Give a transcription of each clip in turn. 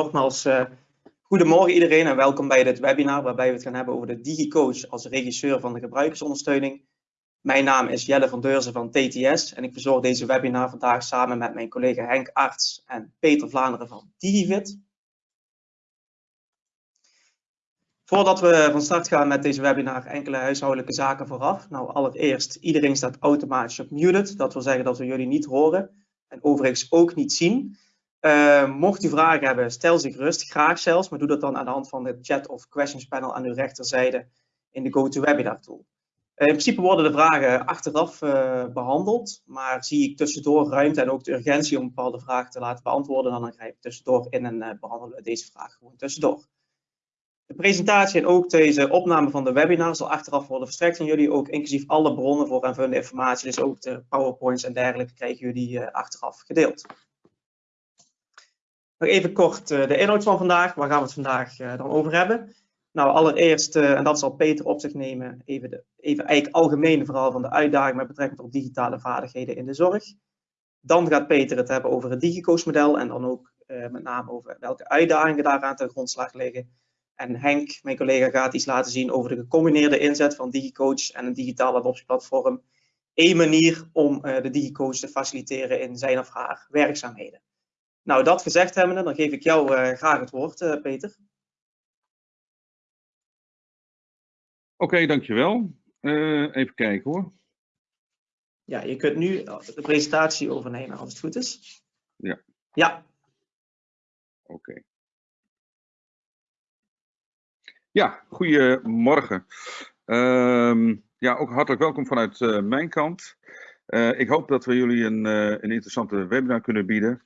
Nogmaals, uh, goedemorgen iedereen en welkom bij dit webinar waarbij we het gaan hebben over de DigiCoach als regisseur van de gebruikersondersteuning. Mijn naam is Jelle van Deurzen van TTS en ik verzorg deze webinar vandaag samen met mijn collega Henk Arts en Peter Vlaanderen van DigiFit. Voordat we van start gaan met deze webinar, enkele huishoudelijke zaken vooraf. Nou, allereerst, iedereen staat automatisch op muted. Dat wil zeggen dat we jullie niet horen en overigens ook niet zien. Uh, mocht u vragen hebben, stel zich gerust, graag zelfs, maar doe dat dan aan de hand van het chat of questions panel aan uw rechterzijde in de GoToWebinar tool. Uh, in principe worden de vragen achteraf uh, behandeld, maar zie ik tussendoor ruimte en ook de urgentie om bepaalde vragen te laten beantwoorden, dan grijp ik tussendoor in en behandelen we deze vraag gewoon tussendoor. De presentatie en ook deze opname van de webinar zal achteraf worden verstrekt aan jullie, ook inclusief alle bronnen voor aanvullende informatie, dus ook de powerpoints en dergelijke krijgen jullie achteraf gedeeld. Nog even kort uh, de inhoud van vandaag. Waar gaan we het vandaag uh, dan over hebben? Nou, allereerst, uh, en dat zal Peter op zich nemen, even, de, even eigenlijk algemeen vooral van de uitdaging met betrekking tot digitale vaardigheden in de zorg. Dan gaat Peter het hebben over het DigiCoach-model en dan ook met name over welke uitdagingen daaraan ten grondslag liggen. En Henk, mijn collega, gaat iets laten zien over de gecombineerde inzet van DigiCoach en een digitale adoptieplatform. Eén manier om de DigiCoach te faciliteren in zijn of haar werkzaamheden. Nou, dat gezegd hebbende, dan geef ik jou uh, graag het woord, uh, Peter. Oké, okay, dankjewel. Uh, even kijken hoor. Ja, je kunt nu de presentatie overnemen als het goed is. Ja. Ja. Oké. Okay. Ja, goedemorgen. Uh, ja, ook hartelijk welkom vanuit mijn kant. Ik hoop dat we jullie een, een interessante webinar kunnen bieden.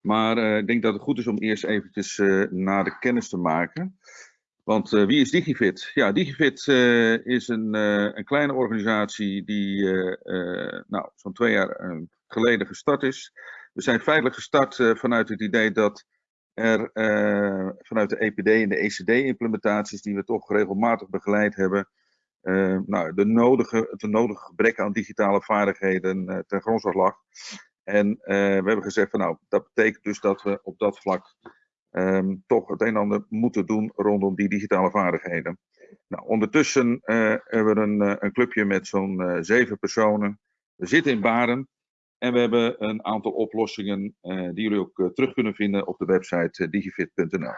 Maar uh, ik denk dat het goed is om eerst eventjes uh, naar de kennis te maken. Want uh, wie is DigiFit? Ja, DigiFit is een, een, kleine organisatie die nou, zo'n twee jaar geleden gestart is. We zijn feitelijk gestart vanuit het idee dat er vanuit de EPD en de ECD-implementaties, die we toch regelmatig begeleid hebben, nou, de nodige, het nodige gebrek aan digitale vaardigheden ten grondslag lag. En uh, we hebben gezegd van nou, dat betekent dus dat we op dat vlak um, toch het een en ander moeten doen rondom die digitale vaardigheden. Nou, ondertussen uh, hebben we een, uh, een clubje met zo'n zeven personen. We zitten in Baren en we hebben een aantal oplossingen die jullie ook terug kunnen vinden op de website digifit.nl.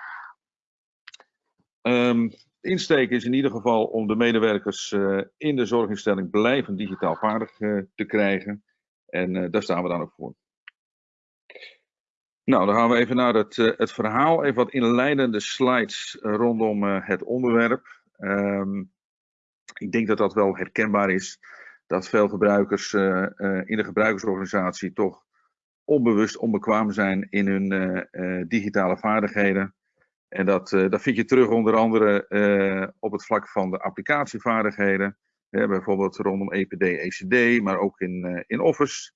Um, de insteek is in ieder geval om de medewerkers in de zorginstelling blijvend digitaal vaardig te krijgen. En uh, daar staan we dan ook voor. Nou, dan gaan we even naar het, uh, het verhaal. Even wat inleidende slides uh, rondom het onderwerp. Um, ik denk dat dat wel herkenbaar is. Dat veel gebruikers in de gebruikersorganisatie toch onbewust onbekwaam zijn in hun digitale vaardigheden. En dat, dat vind je terug onder andere op het vlak van de applicatievaardigheden. Bijvoorbeeld rondom EPD, ECD, maar ook in, uh, in Office.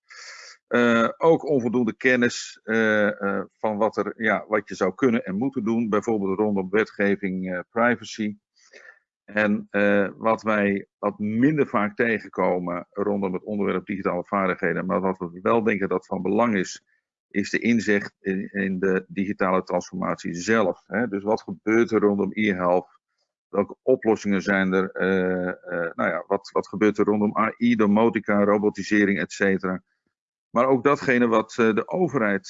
Uh, ook onvoldoende kennis uh, van wat, er, ja, wat je zou kunnen en moeten doen, bijvoorbeeld rondom wetgeving privacy. En wat wij wat minder vaak tegenkomen rondom het onderwerp digitale vaardigheden, maar wat we wel denken dat van belang is, is de inzicht in, in de digitale transformatie zelf. Hè? Dus wat gebeurt er rondom e-health? Welke oplossingen zijn er? Uh, uh, nou ja, wat, wat gebeurt er rondom AI, domotica, robotisering, et cetera? Maar ook datgene wat uh, de overheid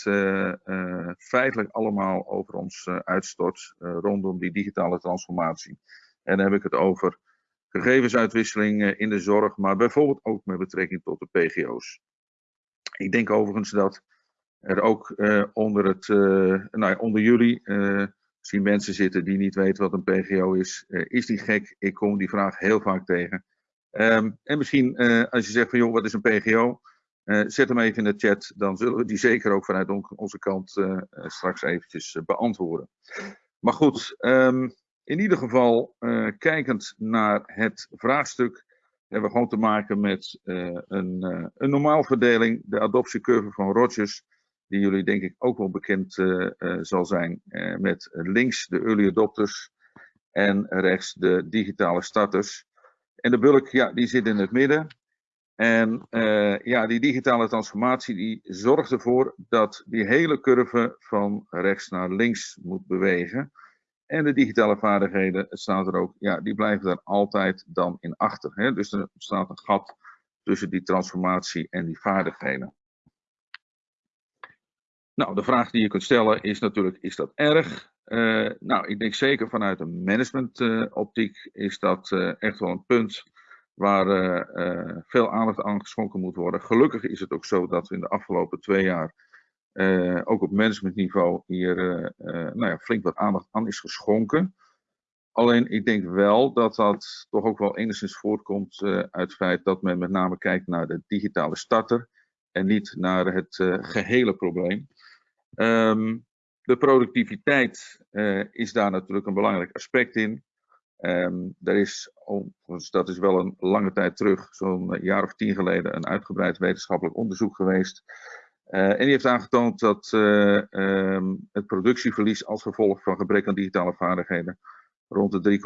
feitelijk allemaal over ons uitstort rondom die digitale transformatie. En dan heb ik het over gegevensuitwisseling in de zorg, maar bijvoorbeeld ook met betrekking tot de PGO's. Ik denk overigens dat er ook onder, het, nou onder jullie zien mensen zitten die niet weten wat een PGO is. Uh, is die gek? Ik kom die vraag heel vaak tegen. Um, en misschien uh, als je zegt van joh, wat is een PGO? Eh, zet hem even in de chat, dan zullen we die zeker ook vanuit on onze kant straks eventjes beantwoorden. Maar goed, um, in ieder geval, kijkend naar het vraagstuk, hebben we gewoon te maken met een, een normaalverdeling, de adoptiecurve van Rogers die jullie denk ik ook wel bekend uh, uh, zal zijn. Uh, met links de early adopters en rechts de digitale starters. En de bulk, ja, die zit in het midden. En ja, die digitale transformatie die zorgt ervoor dat die hele curve van rechts naar links moet bewegen. En de digitale vaardigheden, het staat er ook, ja, die blijven er altijd dan in achter. Hè? Dus er staat een gat tussen die transformatie en die vaardigheden. Nou, de vraag die je kunt stellen is natuurlijk, is dat erg? Uh, nou, ik denk zeker vanuit een managementoptiek uh, is dat uh, echt wel een punt waar veel aandacht aan geschonken moet worden. Gelukkig is het ook zo dat we in de afgelopen twee jaar ook op managementniveau hier nou ja, flink wat aandacht aan is geschonken. Alleen ik denk wel dat dat toch ook wel enigszins voortkomt uit het feit dat men met name kijkt naar de digitale starter en niet naar het gehele probleem. Um, de productiviteit uh, is daar natuurlijk een belangrijk aspect in. Um, er is, dat is wel een lange tijd terug, zo'n jaar of tien geleden, een uitgebreid wetenschappelijk onderzoek geweest. Uh, en die heeft aangetoond dat um, het productieverlies als gevolg van gebrek aan digitale vaardigheden rond de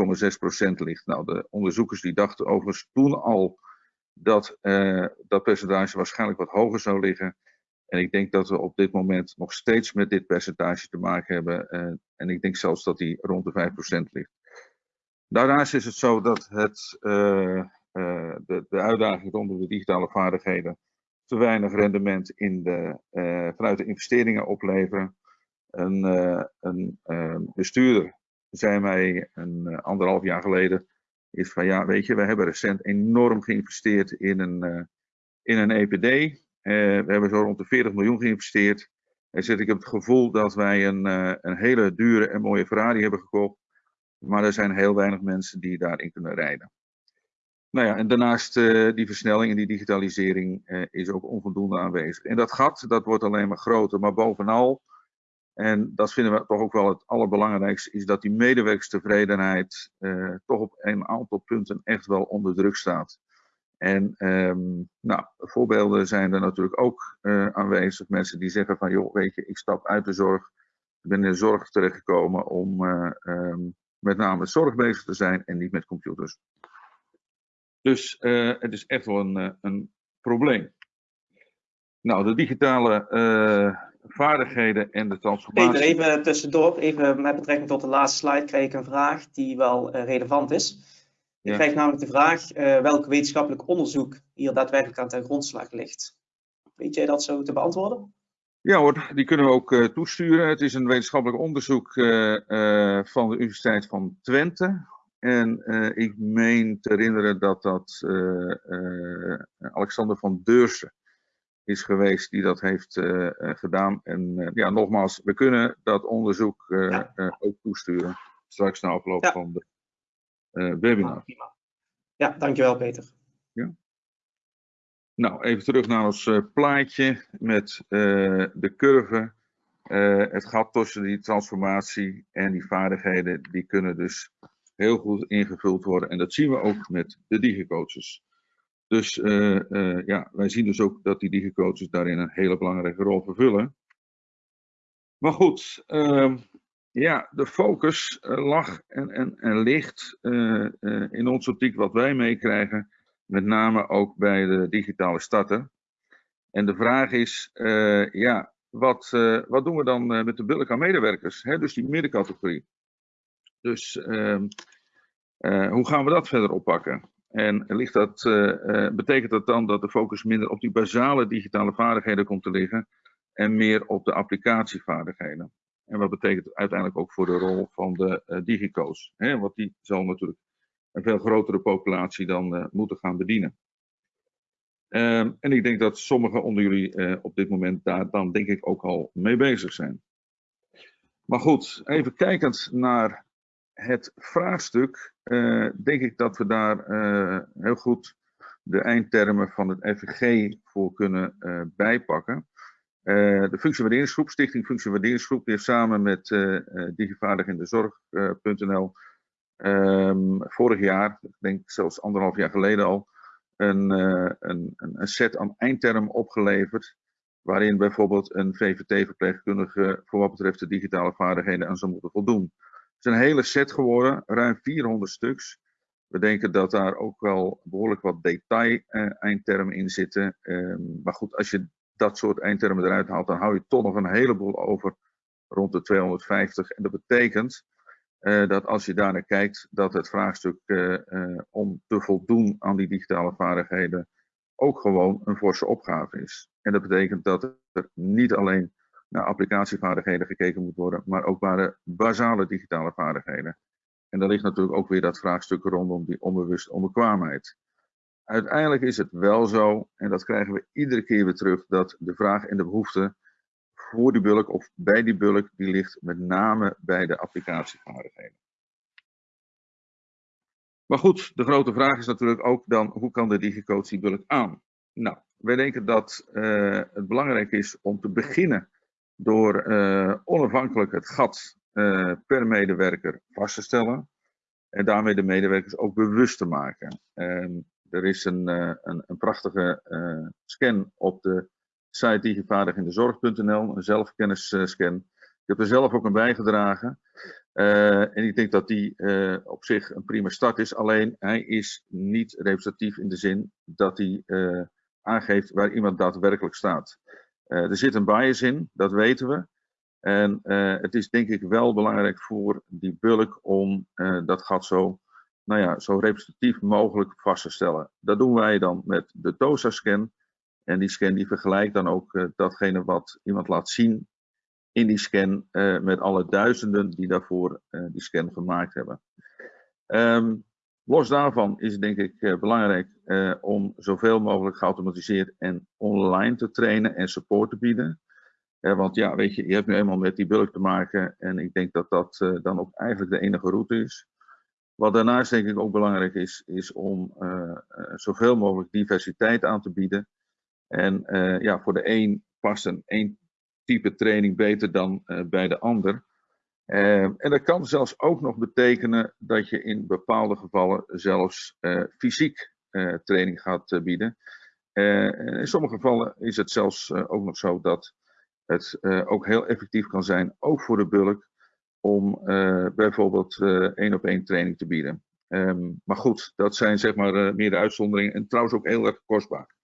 3,6% ligt. Nou, de onderzoekers die dachten overigens toen al dat dat percentage waarschijnlijk wat hoger zou liggen. En ik denk dat we op dit moment nog steeds met dit percentage te maken hebben. Uh, en ik denk zelfs dat die rond de 5% ligt. Daarnaast is het zo dat het, uh, uh, de, de uitdaging rondom de digitale vaardigheden te weinig rendement in de, vanuit de investeringen opleveren. Een, een bestuurder zei mij een anderhalf jaar geleden is van ja, weet je, we hebben recent enorm geïnvesteerd in een, in een EPD. Eh, we hebben zo rond de 40 miljoen geïnvesteerd. En zit, ik heb het gevoel dat wij een, uh, een hele dure en mooie Ferrari hebben gekocht. Maar er zijn heel weinig mensen die daarin kunnen rijden. Nou ja, en daarnaast uh, die versnelling en die digitalisering is ook onvoldoende aanwezig. En dat gat, dat wordt alleen maar groter. Maar bovenal, en dat vinden we toch ook wel het allerbelangrijkste, is dat die medewerkstevredenheid uh, toch op een aantal punten echt wel onder druk staat. En um, nou, voorbeelden zijn er natuurlijk ook uh, aanwezig. Mensen die zeggen van, joh, weet je, ik stap uit de zorg. Ik ben in de zorg terechtgekomen om uh, um, met name zorg bezig te zijn en niet met computers. Dus uh, het is echt wel een, een probleem. Nou, de digitale vaardigheden en de transformatie. Even tussendoor, even met betrekking tot de laatste slide, kreeg ik een vraag die wel relevant is. Je krijgt namelijk de vraag uh, welk wetenschappelijk onderzoek hier daadwerkelijk aan ten grondslag ligt. Weet jij dat zo te beantwoorden? Ja hoor, die kunnen we ook uh, toesturen. Het is een wetenschappelijk onderzoek uh, van de Universiteit van Twente. En ik meen te herinneren dat dat Alexander van Deursen is geweest die dat heeft gedaan. En ja, nogmaals, we kunnen dat onderzoek ja. ook toesturen. Straks na afloop ja. van de webinar. Ah, ja, dankjewel Peter. Ja. Nou, even terug naar ons uh, plaatje met uh, de curve. het gat tussen die transformatie en die vaardigheden, die kunnen dus heel goed ingevuld worden. En dat zien we ook met de digicoaches. Dus ja, wij zien dus ook dat die digicoaches daarin een hele belangrijke rol vervullen. Maar goed, ehm, ja, de focus uh, lag en, en, en ligt uh, uh, in onze optiek wat wij meekrijgen, met name ook bij de digitale starter. En de vraag is, ja, wat, wat doen we dan met de billijke medewerkers, hè? dus die middencategorie. Dus ehm, hoe gaan we dat verder oppakken? En ligt dat, betekent dat dan dat de focus minder op die basale digitale vaardigheden komt te liggen en meer op de applicatievaardigheden? En wat betekent uiteindelijk ook voor de rol van de uh, digico's? Hè? Want die zal natuurlijk een veel grotere populatie dan uh, moeten gaan bedienen. Um, en ik denk dat sommigen onder jullie uh, op dit moment daar dan denk ik ook al mee bezig zijn. Maar goed, even kijkend naar het vraagstuk, denk ik dat we daar heel goed de eindtermen van het FVG voor kunnen bijpakken. Uh, de functiewaarderingsgroep, Stichting Functiewaarderingsgroep, heeft samen met uh, uh, Digivaardig in de Zorg.nl um, vorig jaar, ik denk zelfs anderhalf jaar geleden al, een, een, een set aan eindtermen opgeleverd. Waarin bijvoorbeeld een VVT-verpleegkundige voor wat betreft de digitale vaardigheden aan zou moeten voldoen. Het is een hele set geworden, ruim 400 stuks. We denken dat daar ook wel behoorlijk wat detail-eindtermen in zitten. Ehm, maar goed, als je dat soort eindtermen eruit haalt, dan hou je toch nog een heleboel over rond de 250. En dat betekent dat als je daar naar kijkt, dat het vraagstuk om te voldoen aan die digitale vaardigheden ook gewoon een forse opgave is. En dat betekent dat er niet alleen naar applicatievaardigheden gekeken moet worden, maar ook naar de basale digitale vaardigheden. En daar ligt natuurlijk ook weer dat vraagstuk rondom die onbewuste onbekwaamheid. Uiteindelijk is het wel zo, en dat krijgen we iedere keer weer terug, dat de vraag en de behoefte voor die bulk of bij die bulk, die ligt met name bij de applicatievaardigheden. Maar goed, de grote vraag is natuurlijk ook dan, hoe kan de DigiCoach die bulk aan? Nou, wij denken dat uh, het belangrijk is om te beginnen door uh, onafhankelijk het gat uh, per medewerker vast te stellen. En daarmee de medewerkers ook bewust te maken. Ehm, er is een, een, een prachtige scan op de site digivaardigindezorg.nl, een zelfkennisscan. Ik heb er zelf ook een bijgedragen. En ik denk dat die op zich een prima start is. Alleen hij is niet representatief in de zin dat hij aangeeft waar iemand daadwerkelijk staat. er zit een bias in, dat weten we. En het is denk ik wel belangrijk voor die bulk om dat gat zo, nou ja, zo representatief mogelijk vast te stellen. Dat doen wij dan met de TOSA-scan. En die scan die vergelijkt dan ook datgene wat iemand laat zien in die scan uh, met alle duizenden die daarvoor uh, die scan gemaakt hebben. Um, los daarvan is het denk ik belangrijk om zoveel mogelijk geautomatiseerd en online te trainen en support te bieden. want ja, weet je, je hebt nu eenmaal met die bulk te maken en ik denk dat dat dan ook eigenlijk de enige route is. Wat daarnaast denk ik ook belangrijk is, is om zoveel mogelijk diversiteit aan te bieden. En ja, voor de een past een één type training beter dan bij de ander. En dat kan zelfs ook nog betekenen dat je in bepaalde gevallen zelfs fysiek training gaat bieden. in sommige gevallen is het zelfs ook nog zo dat het ook heel effectief kan zijn, ook voor de bulk, om bijvoorbeeld één op één training te bieden. Um, maar goed, dat zijn zeg maar meer de uitzonderingen en trouwens ook heel erg kostbaar.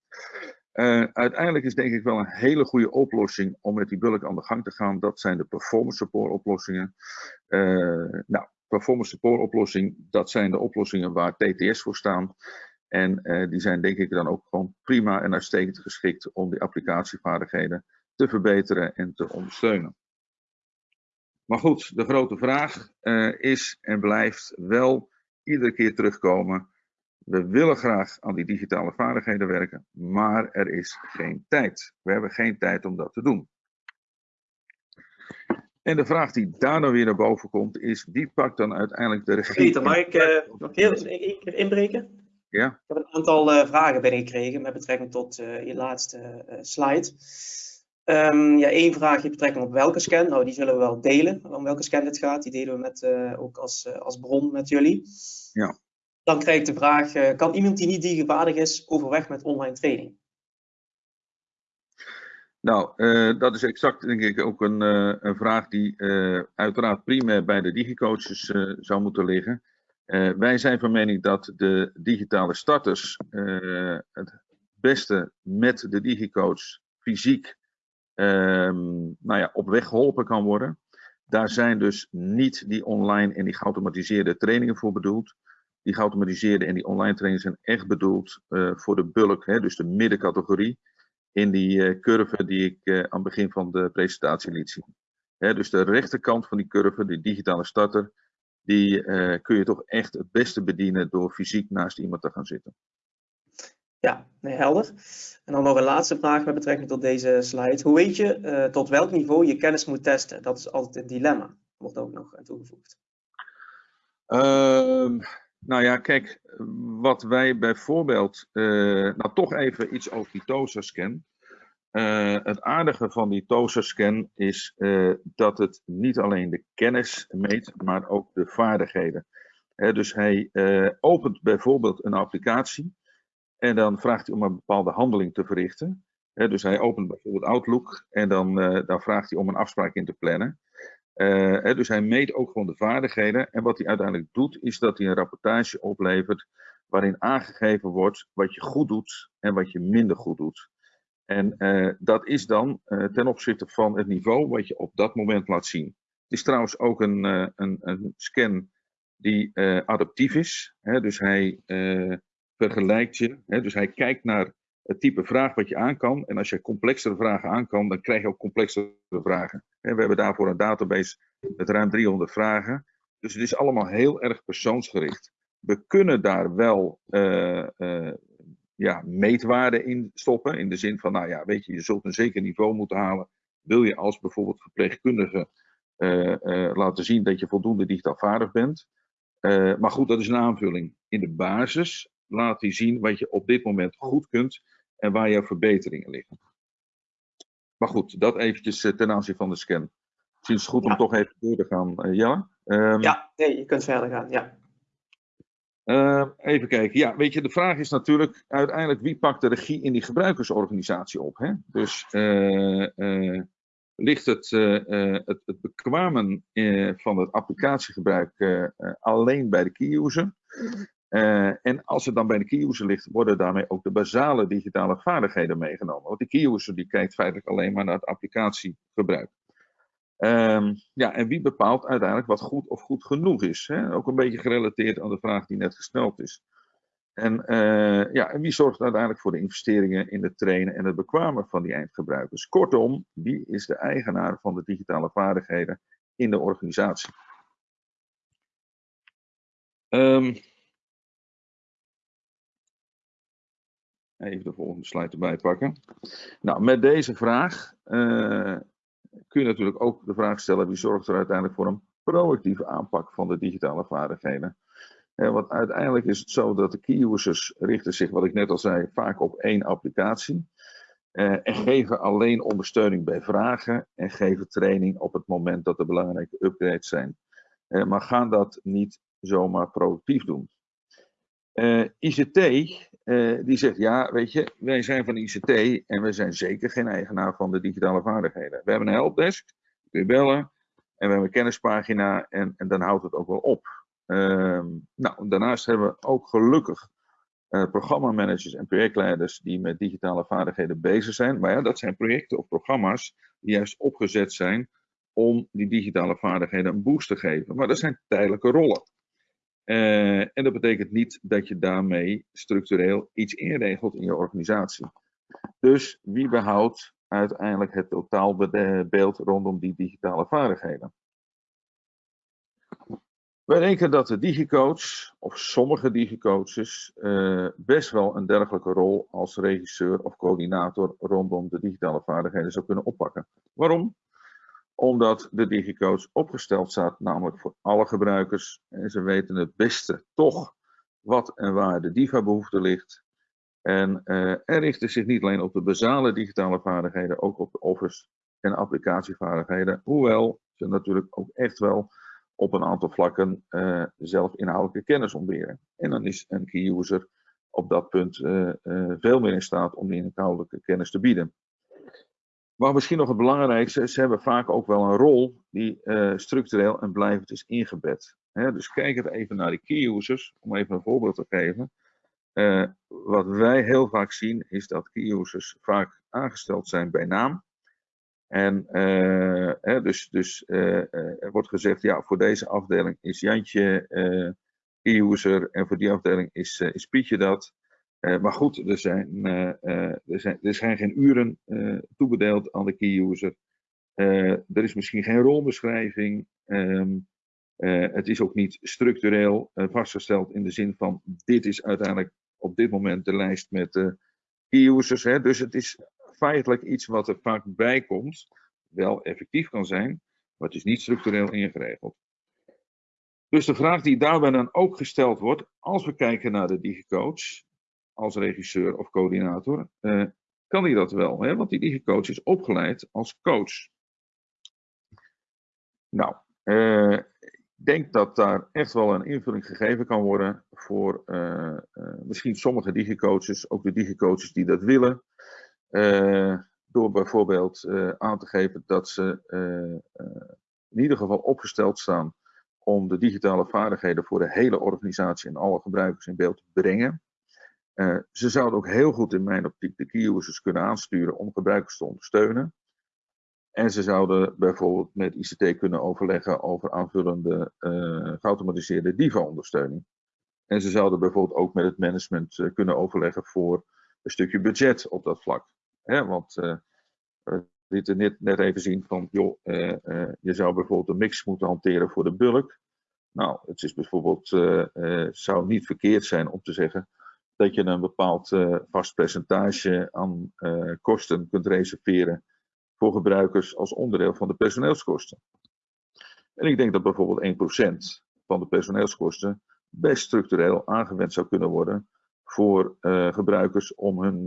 Uiteindelijk is denk ik wel een hele goede oplossing om met die bulk aan de gang te gaan. Dat zijn de performance support oplossingen. Nou, performance support oplossing, dat zijn de oplossingen waar TTS voor staan. En die zijn denk ik dan ook gewoon prima en uitstekend geschikt om die applicatievaardigheden te verbeteren en te ondersteunen. Maar goed, de grote vraag is en blijft wel iedere keer terugkomen we willen graag aan die digitale vaardigheden werken, maar er is geen tijd. We hebben geen tijd om dat te doen. En de vraag die daar dan weer naar boven komt, is wie pakt dan uiteindelijk de regie? Peter, mag ik uh, nog heel even inbreken? Ja. Ik heb een aantal uh, vragen binnengekregen met betrekking tot je laatste slide. Um, ja, één vraagje betrekking op welke scan. Nou, die zullen we wel delen, om welke scan het gaat. Die delen we met, ook als, als bron met jullie. Ja. Dan krijg ik de vraag, uh, kan iemand die niet digitaalvaardig is overweg met online training? Nou, dat is exact denk ik ook een, een vraag die uiteraard primair bij de digicoaches zou moeten liggen. wij zijn van mening dat de digitale starters het beste met de digicoach fysiek nou ja, op weg geholpen kan worden. Daar zijn dus niet die online en die geautomatiseerde trainingen voor bedoeld die geautomatiseerde en die online trainingen zijn echt bedoeld uh, voor de bulk, hè, dus de middencategorie, in die uh, curve die ik uh, aan het begin van de presentatie liet zien. Hè, dus de rechterkant van die curve, die digitale starter, die kun je toch echt het beste bedienen door fysiek naast iemand te gaan zitten. Ja, nee, helder. En dan nog een laatste vraag met betrekking tot deze slide. Hoe weet je tot welk niveau je kennis moet testen? Dat is altijd een dilemma, wordt ook nog toegevoegd. Uh, nou ja, kijk, wat wij bijvoorbeeld, uh, nou toch even iets over die TOSA-scan. Uh, het aardige van die TOSA-scan is dat het niet alleen de kennis meet, maar ook de vaardigheden. dus hij opent bijvoorbeeld een applicatie en dan vraagt hij om een bepaalde handeling te verrichten. dus hij opent bijvoorbeeld Outlook en dan, dan vraagt hij om een afspraak in te plannen. hè, dus hij meet ook gewoon de vaardigheden. En wat hij uiteindelijk doet, is dat hij een rapportage oplevert waarin aangegeven wordt wat je goed doet en wat je minder goed doet. En dat is dan ten opzichte van het niveau wat je op dat moment laat zien. Het is trouwens ook een, een, een scan die adaptief is. Dus hij vergelijkt je. Hè, dus hij kijkt naar het type vraag wat je aan kan. En als je complexere vragen aan kan, dan krijg je ook complexere vragen. we hebben daarvoor een database met ruim 300 vragen. Dus het is allemaal heel erg persoonsgericht. We kunnen daar wel uh, uh, ja, meetwaarden in stoppen. In de zin van, nou ja, weet je, je zult een zeker niveau moeten halen. Wil je als bijvoorbeeld verpleegkundige uh, laten zien dat je voldoende digitaal vaardig bent. maar goed, dat is een aanvulling. In de basis laat hij zien wat je op dit moment goed kunt en waar jouw verbeteringen liggen. Maar goed, dat eventjes eh, ten aanzien van de scan. Misschien is het goed om toch even door te gaan, uh, Jelle. Um, ja, nee, je kunt verder gaan, ja. Uh, even kijken. Ja, weet je, de vraag is natuurlijk uiteindelijk wie pakt de regie in die gebruikersorganisatie op. Hè? Dus uh, ligt het, het, het bekwamen van het applicatiegebruik alleen bij de key user? Uh, en als het dan bij de key user ligt, worden daarmee ook de basale digitale vaardigheden meegenomen. Want de key user die kijkt feitelijk alleen maar naar het applicatiegebruik. Um, ja, en wie bepaalt uiteindelijk wat goed of goed genoeg is? Hè? Ook een beetje gerelateerd aan de vraag die net gesteld is. En, uh, ja, en wie zorgt uiteindelijk voor de investeringen in het trainen en het bekwamen van die eindgebruikers? Kortom, wie is de eigenaar van de digitale vaardigheden in de organisatie? Um, Even de volgende slide erbij pakken. Nou, met deze vraag uh, kun je natuurlijk ook de vraag stellen: wie zorgt er uiteindelijk voor een proactieve aanpak van de digitale vaardigheden? Uh, want uiteindelijk is het zo dat de key users richten zich, wat ik net al zei, vaak op één applicatie. Uh, en geven alleen ondersteuning bij vragen en geven training op het moment dat er belangrijke upgrades zijn. maar gaan dat niet zomaar proactief doen. ICT, uh, die zegt, ja, weet je, wij zijn van ICT en we zijn zeker geen eigenaar van de digitale vaardigheden. We hebben een helpdesk, kun je bellen, en we hebben een kennispagina en, en dan houdt het ook wel op. Uh, nou, daarnaast hebben we ook gelukkig uh, programmamanagers en projectleiders die met digitale vaardigheden bezig zijn. Maar ja, dat zijn projecten of programma's die juist opgezet zijn om die digitale vaardigheden een boost te geven. Maar dat zijn tijdelijke rollen. Uh, en dat betekent niet dat je daarmee structureel iets inregelt in je organisatie. Dus wie behoudt uiteindelijk het totaalbeeld rondom die digitale vaardigheden? Wij denken dat de digicoach, of sommige digicoaches, uh, best wel een dergelijke rol als regisseur of coördinator rondom de digitale vaardigheden zou kunnen oppakken. Waarom? Omdat de DigiCoach opgesteld staat, namelijk voor alle gebruikers. En ze weten het beste toch wat en waar de DIVA-behoefte ligt. En uh, er richten zich niet alleen op de basale digitale vaardigheden, ook op de office- en applicatievaardigheden. Hoewel ze natuurlijk ook echt wel op een aantal vlakken uh, zelf inhoudelijke kennis ontberen. En dan is een key user op dat punt uh, veel meer in staat om die inhoudelijke kennis te bieden. Maar misschien nog het belangrijkste, ze hebben vaak ook wel een rol die uh, structureel en blijvend is ingebed. Dus kijk even naar de key users, om even een voorbeeld te geven. Uh, wat wij heel vaak zien, is dat key users vaak aangesteld zijn bij naam. En hè, dus, dus er wordt gezegd, ja, voor deze afdeling is Jantje key user en voor die afdeling is, is Pietje dat. Uh, maar goed, er zijn, uh, er, zijn, er zijn geen uren toebedeeld aan de key user. er is misschien geen rolbeschrijving. Um, het is ook niet structureel vastgesteld in de zin van dit is uiteindelijk op dit moment de lijst met key users. Hè. Dus het is feitelijk iets wat er vaak bij komt, wel effectief kan zijn, maar het is niet structureel ingeregeld. Dus de vraag die daarbij dan ook gesteld wordt, als we kijken naar de DigiCoach, als regisseur of coördinator, uh, kan hij dat wel. Hè? Want die digicoach is opgeleid als coach. Nou, uh, ik denk dat daar echt wel een invulling gegeven kan worden voor uh, misschien sommige digicoaches, ook de digicoaches die dat willen. door bijvoorbeeld aan te geven dat ze in ieder geval opgesteld staan om de digitale vaardigheden voor de hele organisatie en alle gebruikers in beeld te brengen. Uh, ze zouden ook heel goed in mijn optiek de key users kunnen aansturen om gebruikers te ondersteunen. En ze zouden bijvoorbeeld met ICT kunnen overleggen over aanvullende uh, geautomatiseerde DIVA-ondersteuning. En ze zouden bijvoorbeeld ook met het management uh, kunnen overleggen voor een stukje budget op dat vlak. Hè, want we lieten net, net even zien van, joh, je zou bijvoorbeeld een mix moeten hanteren voor de bulk. Nou, het is bijvoorbeeld, zou niet verkeerd zijn om te zeggen dat je een bepaald vast percentage aan kosten kunt reserveren voor gebruikers als onderdeel van de personeelskosten. En ik denk dat bijvoorbeeld 1% van de personeelskosten best structureel aangewend zou kunnen worden voor uh, gebruikers om hun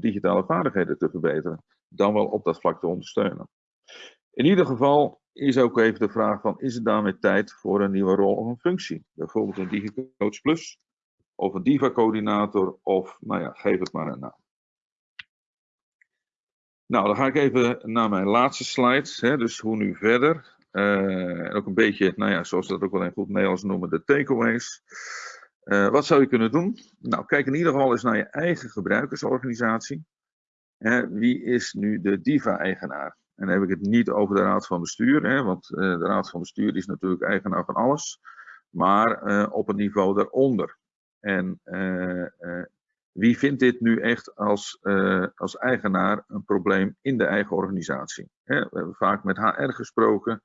digitale vaardigheden te verbeteren, dan wel op dat vlak te ondersteunen. In ieder geval is ook even de vraag van, is het daarmee tijd voor een nieuwe rol of een functie? Bijvoorbeeld een DigiCoach Plus, of een Diva-coördinator, of nou ja, geef het maar een naam. Nou, dan ga ik even naar mijn laatste slide. Hè, dus hoe nu verder. Uh, en ook een beetje, nou ja, zoals we dat ook wel in goed Nederlands noemen, de takeaways. Uh, wat zou je kunnen doen? Nou, kijk in ieder geval eens naar je eigen gebruikersorganisatie. Wie is nu de DIVA-eigenaar? En dan heb ik het niet over de Raad van Bestuur, hè, want uh, de Raad van Bestuur is natuurlijk eigenaar van alles. Maar op het niveau daaronder. En wie vindt dit nu echt als, uh, als eigenaar een probleem in de eigen organisatie? We hebben vaak met HR gesproken.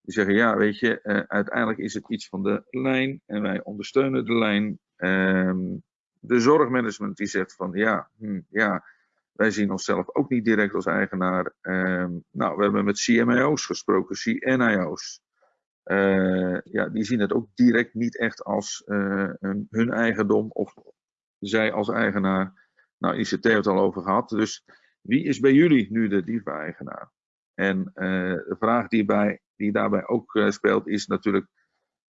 Die zeggen, ja, weet je, uiteindelijk is het iets van de lijn en wij ondersteunen de lijn. Um, de zorgmanagement die zegt van, ja, hm, ja, wij zien onszelf ook niet direct als eigenaar. Um, nou, we hebben met CMIO's gesproken, CNIO's. Uh, ja, die zien het ook direct niet echt als hun, hun eigendom of zij als eigenaar. Nou, ICT heeft het al over gehad. Dus wie is bij jullie nu de DIVA-eigenaar? En uh, de vraag die, die daarbij ook speelt is natuurlijk,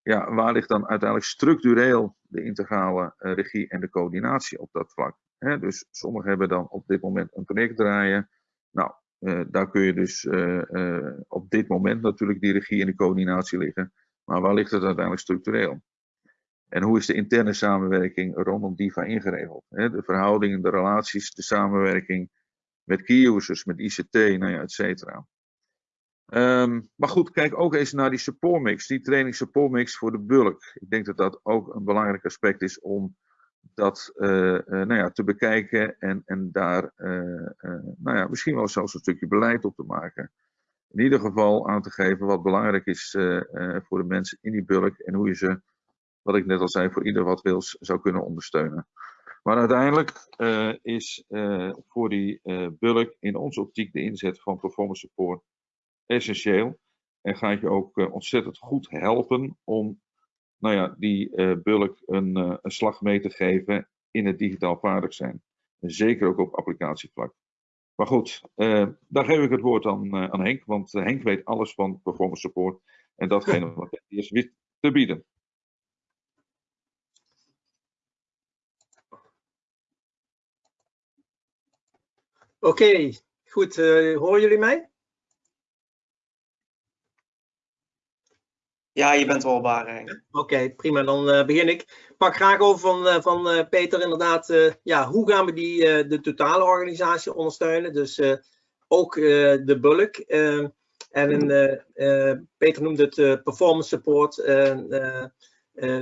ja, waar ligt dan uiteindelijk structureel de integrale regie en de coördinatie op dat vlak? Dus sommigen hebben dan op dit moment een project draaien. Nou, daar kun je dus op dit moment natuurlijk die regie en de coördinatie liggen. Maar waar ligt het uiteindelijk structureel? En hoe is de interne samenwerking rondom DIVA ingeregeld? De verhoudingen, de relaties, de samenwerking met key users, met ICT, nou ja, et cetera. Um, maar goed, kijk ook eens naar die support mix, die training support mix voor de bulk. Ik denk dat dat ook een belangrijk aspect is om dat uh, uh, nou ja, te bekijken en, en daar uh, nou ja, misschien wel zelfs een stukje beleid op te maken. In ieder geval aan te geven wat belangrijk is voor de mensen in die bulk en hoe je ze wat ik net al zei, voor ieder wat wils zou kunnen ondersteunen. Maar uiteindelijk is voor die uh, bulk in onze optiek de inzet van performance support essentieel. En gaat je ook ontzettend goed helpen om nou ja, die bulk een, een slag mee te geven in het digitaal vaardig zijn. En zeker ook op applicatievlak. Maar goed, daar geef ik het woord aan, aan Henk, want Henk weet alles van performance support en datgene wat hij is te bieden. Oké, okay, goed. Uh, horen jullie mij? Ja, je bent hoorbaar. Oké, okay, prima. Dan uh, begin ik. Pak graag over van, uh, van Peter inderdaad. ja, hoe gaan we die, de totale organisatie ondersteunen? Dus ook de bulk. en Peter noemde het performance support.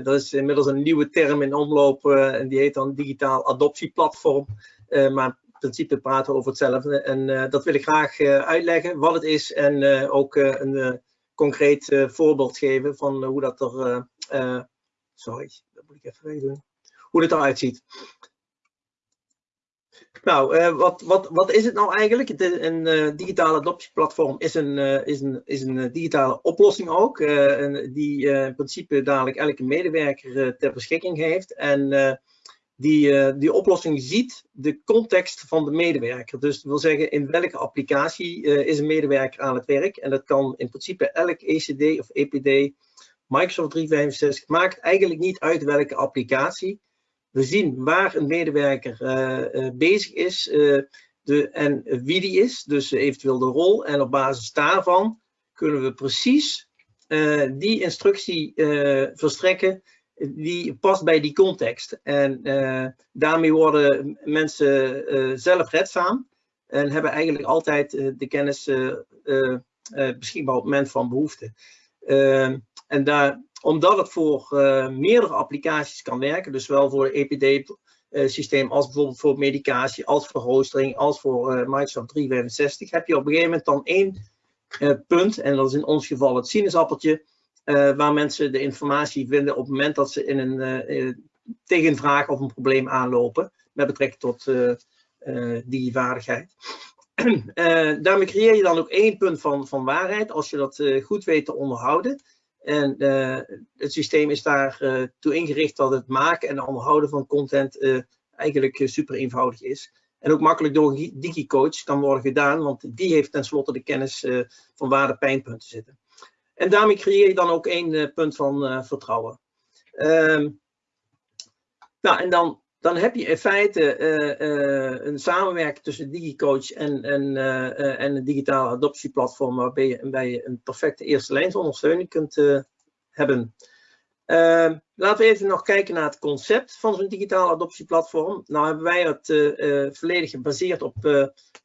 dat is inmiddels een nieuwe term in omloop en die heet dan digitaal adoptieplatform. maar principe praten we over hetzelfde. En dat wil ik graag uitleggen, wat het is en ook een concreet voorbeeld geven van hoe dat er, sorry, dat moet ik even weg doen, hoe het eruit ziet. Nou, wat, wat, wat is het nou eigenlijk? Een digitale adoptieplatform is een, is een, is een digitale oplossing ook, die in principe dadelijk elke medewerker ter beschikking heeft. En die, uh, die oplossing ziet de context van de medewerker. Dus dat wil zeggen in welke applicatie uh, is een medewerker aan het werk. En dat kan in principe elk ECD of EPD, Microsoft 365, maakt eigenlijk niet uit welke applicatie. We zien waar een medewerker uh, bezig is de, en wie die is, dus eventueel de rol. En op basis daarvan kunnen we precies die instructie verstrekken die past bij die context. En daarmee worden mensen zelfredzaam en hebben eigenlijk altijd de kennis beschikbaar op het moment van behoefte. en daar, omdat het voor meerdere applicaties kan werken, dus wel voor EPD eh, systeem als bijvoorbeeld voor medicatie, als voor hosting, als voor Microsoft 365, heb je op een gegeven moment dan één punt, en dat is in ons geval het sinaasappeltje, waar mensen de informatie vinden op het moment dat ze in een, tegen een vraag of een probleem aanlopen met betrekking tot die vaardigheid. daarmee creëer je dan ook één punt van, van waarheid als je dat goed weet te onderhouden. En uh, het systeem is daartoe uh, toe ingericht dat het maken en onderhouden van content uh, eigenlijk super eenvoudig is. En ook makkelijk door DigiCoach kan worden gedaan, want die heeft tenslotte de kennis van waar de pijnpunten zitten. En daarmee creëer je dan ook één punt van vertrouwen. Ehm, nou, en dan dan heb je in feite uh, een samenwerking tussen DigiCoach en, en, en een digitale adoptieplatform waarbij je, waarbij je een perfecte eerste lijnsondersteuning kunt hebben. Ehm, laten we even nog kijken naar het concept van zo'n digitale adoptieplatform. Nou hebben wij het volledig gebaseerd op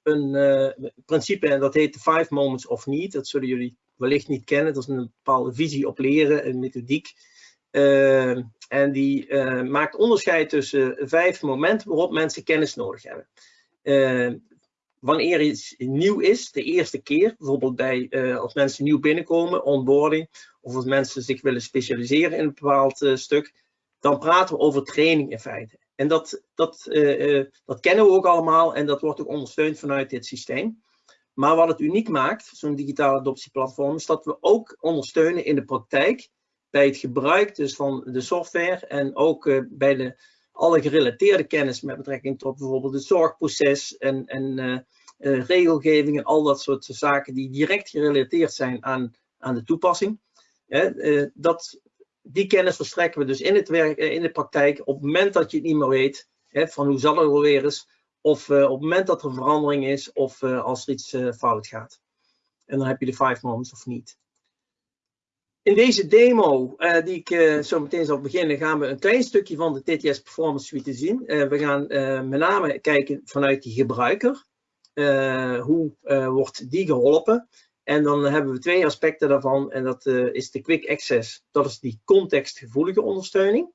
een principe en dat heet de Five Moments of Need. Dat zullen jullie wellicht niet kennen. Dat is een bepaalde visie op leren, een methodiek. Uh, en die uh, maakt onderscheid tussen vijf momenten waarop mensen kennis nodig hebben. Wanneer iets nieuw is, de eerste keer, bijvoorbeeld bij, als mensen nieuw binnenkomen, onboarding, of als mensen zich willen specialiseren in een bepaald stuk, dan praten we over training in feite. En dat, dat, dat kennen we ook allemaal en dat wordt ook ondersteund vanuit dit systeem. Maar wat het uniek maakt, zo'n digitale adoptieplatform, is dat we ook ondersteunen in de praktijk bij het gebruik dus van de software en ook bij de, alle gerelateerde kennis met betrekking tot bijvoorbeeld het zorgproces en, en uh, uh, regelgeving en al dat soort zaken die direct gerelateerd zijn aan, aan de toepassing. dat, die kennis verstrekken we dus in, het werk, in de praktijk op het moment dat je het niet meer weet, hè, van hoe zal het wel weer eens, of op het moment dat er verandering is of als er iets fout gaat. En dan heb je de five moments of niet. In deze demo, uh, die ik uh, zo meteen zal beginnen, gaan we een klein stukje van de TTS Performance Suite zien. Uh, we gaan met name kijken vanuit die gebruiker. hoe wordt die geholpen? En dan hebben we twee aspecten daarvan. En dat is de Quick Access. Dat is die contextgevoelige ondersteuning.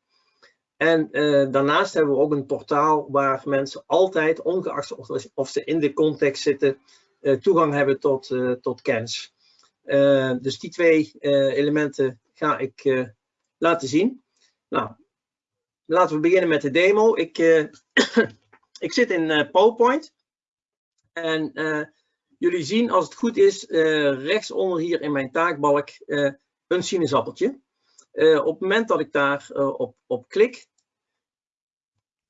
En daarnaast hebben we ook een portaal waar mensen altijd, ongeacht of, of ze in de context zitten, toegang hebben tot, tot kennis. Uh, dus die twee uh, elementen ga ik uh, laten zien. Nou, laten we beginnen met de demo. Ik, ik zit in PowerPoint. En jullie zien, als het goed is, rechtsonder hier in mijn taakbalk een sinaasappeltje. op het moment dat ik daar op, op klik,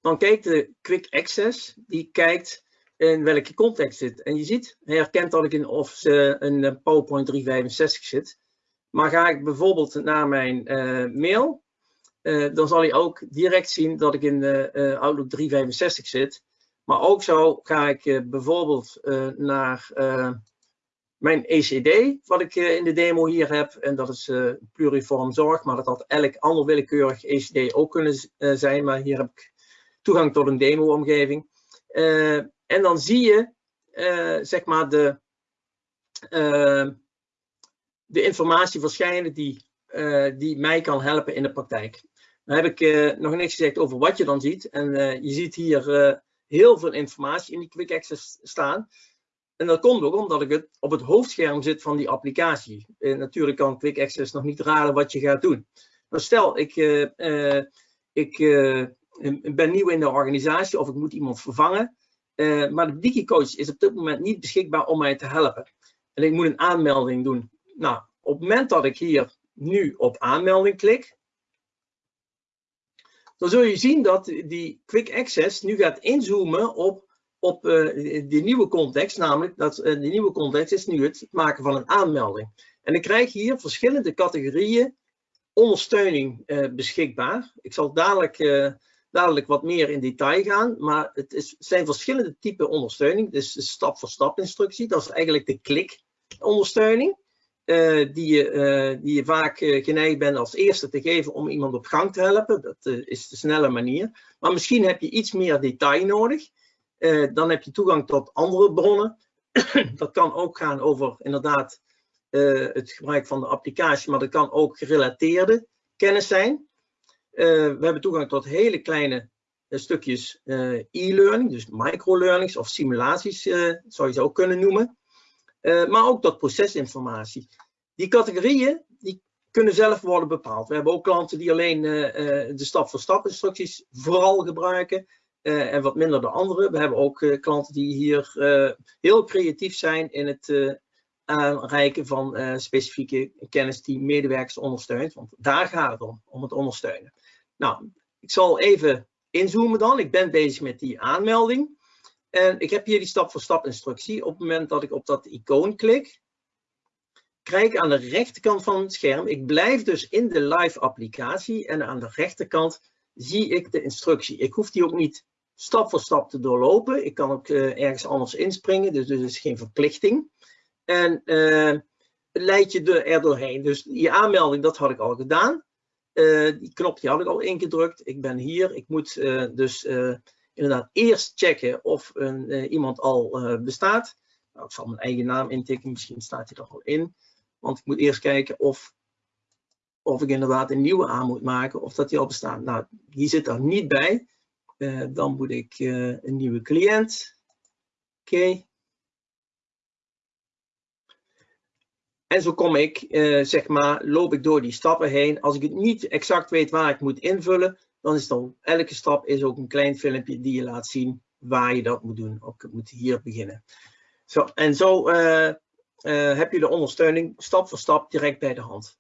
dan kijkt de Quick Access, die kijkt in welke context zit. En je ziet, hij herkent dat ik in of een PowerPoint 365 zit. Maar ga ik bijvoorbeeld naar mijn uh, mail, dan zal hij ook direct zien dat ik in Outlook 365 zit. Maar ook zo ga ik bijvoorbeeld naar mijn ECD, wat ik in de demo hier heb. En dat is pluriform zorg, maar dat had elk ander willekeurig ECD ook kunnen zijn. Maar hier heb ik toegang tot een demo-omgeving. En dan zie je, uh, zeg maar, de, uh, de informatie verschijnen die, uh, die mij kan helpen in de praktijk. Dan heb ik nog niks gezegd over wat je dan ziet. En je ziet hier heel veel informatie in die Quick Access staan. En dat komt ook omdat ik het op het hoofdscherm zit van die applicatie. natuurlijk kan Quick Access nog niet raden wat je gaat doen. Maar stel, ik, ik ben nieuw in de organisatie of ik moet iemand vervangen. Uh, maar de DigiCoach is op dit moment niet beschikbaar om mij te helpen. En ik moet een aanmelding doen. Nou, op het moment dat ik hier nu op aanmelding klik, dan zul je zien dat die Quick Access nu gaat inzoomen op, op uh, die nieuwe context. Namelijk, dat uh, die nieuwe context is nu het maken van een aanmelding. En ik krijg hier verschillende categorieën ondersteuning beschikbaar. Ik zal dadelijk dadelijk wat meer in detail gaan. Maar het is, zijn verschillende typen ondersteuning. Dus stap-voor-stap instructie, dat is eigenlijk de klik ondersteuning. die, je, die je vaak geneigd bent als eerste te geven om iemand op gang te helpen. Dat is de snelle manier. Maar misschien heb je iets meer detail nodig. dan heb je toegang tot andere bronnen. dat kan ook gaan over inderdaad het gebruik van de applicatie, maar dat kan ook gerelateerde kennis zijn. We hebben toegang tot hele kleine stukjes e-learning, dus microlearnings of simulaties zou je ze ook kunnen noemen. Eh, maar ook tot procesinformatie. Die categorieën die kunnen zelf worden bepaald. We hebben ook klanten die alleen eh, eh, de stap-voor-stap instructies vooral gebruiken. en wat minder de andere. We hebben ook klanten die hier heel creatief zijn in het aanreiken van specifieke kennis die medewerkers ondersteunt. Want daar gaat het om, om het ondersteunen. Nou, ik zal even inzoomen dan. Ik ben bezig met die aanmelding. En ik heb hier die stap-voor-stap instructie. Op het moment dat ik op dat icoon klik, krijg ik aan de rechterkant van het scherm, ik blijf dus in de live applicatie en aan de rechterkant zie ik de instructie. Ik hoef die ook niet stap voor stap te doorlopen. Ik kan ook uh, ergens anders inspringen, dus er is geen verplichting. En uh, leid je er doorheen. Dus die aanmelding, dat had ik al gedaan. Uh, die knop die had ik al ingedrukt. Ik ben hier. Ik moet dus inderdaad eerst checken of een, iemand al bestaat. Nou, ik zal mijn eigen naam intikken, misschien staat hij er al in. Want ik moet eerst kijken of, of ik inderdaad een nieuwe aan moet maken of dat die al bestaat. Nou, die zit er niet bij. Dan moet ik een nieuwe cliënt. Oké. En zo kom ik, zeg maar, loop ik door die stappen heen. Als ik het niet exact weet waar ik moet invullen, dan is dan elke stap is ook een klein filmpje die je laat zien waar je dat moet doen. Ook moet hier beginnen. Zo, en zo uh, uh, heb je de ondersteuning stap voor stap direct bij de hand.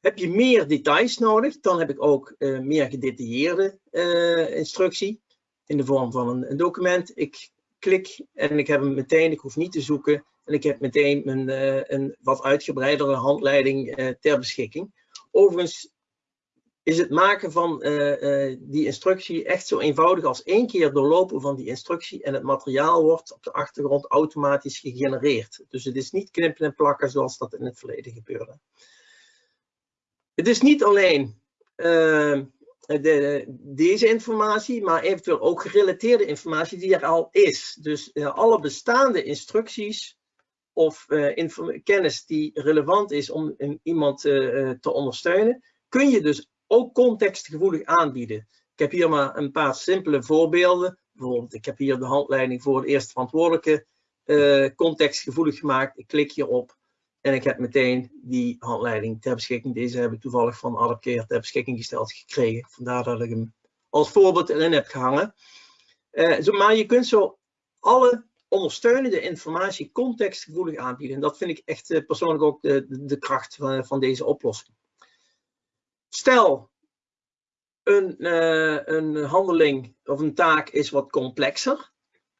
Heb je meer details nodig, dan heb ik ook meer gedetailleerde instructie in de vorm van een, een, document. Ik klik en ik heb hem meteen, ik hoef niet te zoeken. En ik heb meteen een, een wat uitgebreidere handleiding ter beschikking. Overigens is het maken van uh, die instructie echt zo eenvoudig als één keer doorlopen van die instructie en het materiaal wordt op de achtergrond automatisch gegenereerd. Dus het is niet knippen en plakken zoals dat in het verleden gebeurde. Het is niet alleen de, deze informatie, maar eventueel ook gerelateerde informatie die er al is. Dus alle bestaande instructies of kennis die relevant is om iemand te ondersteunen, kun je dus ook contextgevoelig aanbieden. Ik heb hier maar een paar simpele voorbeelden. Bijvoorbeeld, ik heb hier de handleiding voor de eerste verantwoordelijke contextgevoelig gemaakt. Ik klik hierop en ik heb meteen die handleiding ter beschikking. Deze heb ik toevallig van Adapkeer ter beschikking gesteld gekregen. Vandaar dat ik hem als voorbeeld erin heb gehangen. Zo, maar je kunt zo alle ondersteunende informatie contextgevoelig aanbieden. En dat vind ik echt uh, persoonlijk ook de, de, kracht van, van deze oplossing. Stel, een, uh, een handeling of een taak is wat complexer.